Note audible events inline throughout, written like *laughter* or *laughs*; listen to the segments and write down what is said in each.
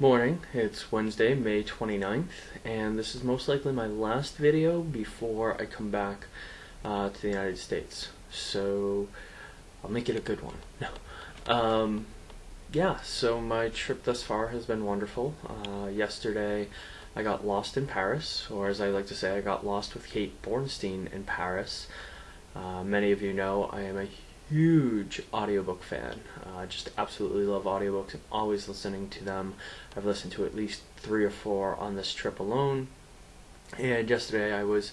Morning, it's Wednesday, May 29th, and this is most likely my last video before I come back uh, to the United States. So, I'll make it a good one. *laughs* No. Um, yeah, so my trip thus far has been wonderful. Uh, yesterday, I got lost in Paris, or as I like to say, I got lost with Kate Bornstein in Paris. Uh, many of you know I am a huge audiobook fan. I uh, just absolutely love audiobooks. I'm always listening to them. I've listened to at least three or four on this trip alone. And yesterday I was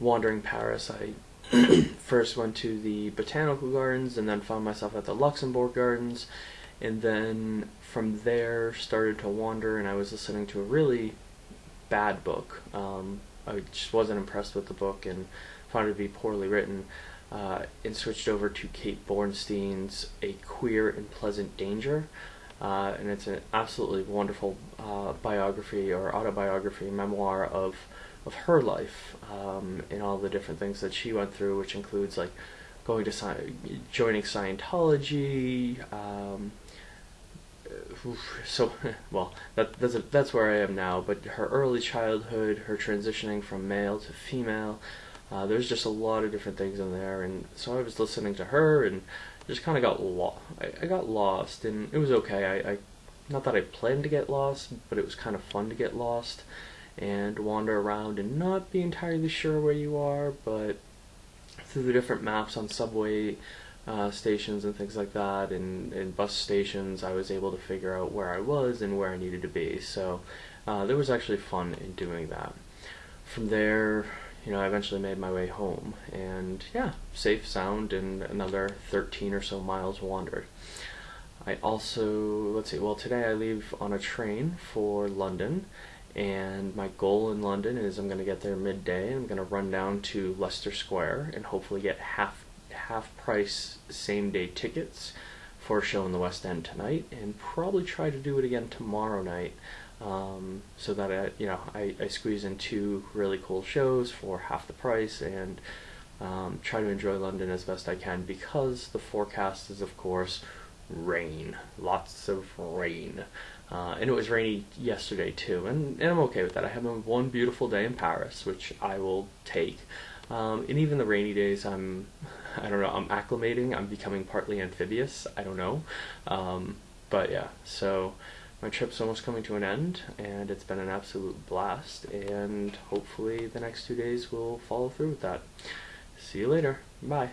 wandering Paris. I *clears throat* first went to the botanical gardens and then found myself at the Luxembourg Gardens. And then from there started to wander and I was listening to a really bad book. Um, I just wasn't impressed with the book and found it to be poorly written uh, and switched over to Kate Bornstein's A Queer and Pleasant Danger. Uh, and it's an absolutely wonderful uh, biography or autobiography memoir of of her life um, and all the different things that she went through, which includes like going to sci- joining Scientology. Um, so *laughs* well, that, that's a, that's where I am now. But her early childhood, her transitioning from male to female, uh, there's just a lot of different things in there, and so I was listening to her and just kind of got lost. I, I, got lost, and it was okay. I, I, not that I planned to get lost, but it was kind of fun to get lost and wander around and not be entirely sure where you are, but through the different maps on subway uh, stations and things like that, and, and bus stations, I was able to figure out where I was and where I needed to be. So uh, there was actually fun in doing that. From there, you know, I eventually made my way home, and yeah, safe, sound, and another 13 or so miles wandered. I also, let's see, well, today I leave on a train for London, and my goal in London is I'm going to get there midday. And I'm going to run down to Leicester Square and hopefully get half half price same day tickets for a show in the West End tonight, and probably try to do it again tomorrow night um, so that I, you know I, I squeeze in two really cool shows for half the price and um, try to enjoy London as best I can because the forecast is of course rain, lots of rain. Uh, and it was rainy yesterday too, and, and I'm okay with that. I have one beautiful day in Paris, which I will take. Um, and even the rainy days, I'm, *laughs* I don't know, I'm acclimating. I'm becoming partly amphibious. I don't know, um, but yeah. So my trip's almost coming to an end, and it's been an absolute blast, and hopefully the next two days will follow through with that. See you later. Bye.